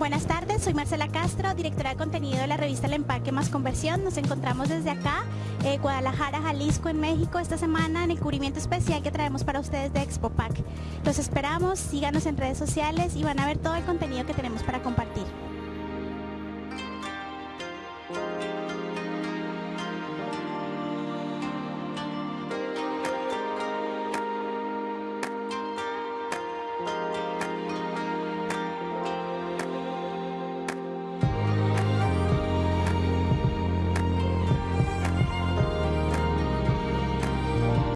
Buenas tardes, soy Marcela Castro, directora de contenido de la revista El Empaque Más Conversión. Nos encontramos desde acá, eh, Guadalajara, Jalisco, en México, esta semana en el cubrimiento especial que traemos para ustedes de Expo Pack. Los esperamos, síganos en redes sociales y van a ver todo el contenido que tenemos.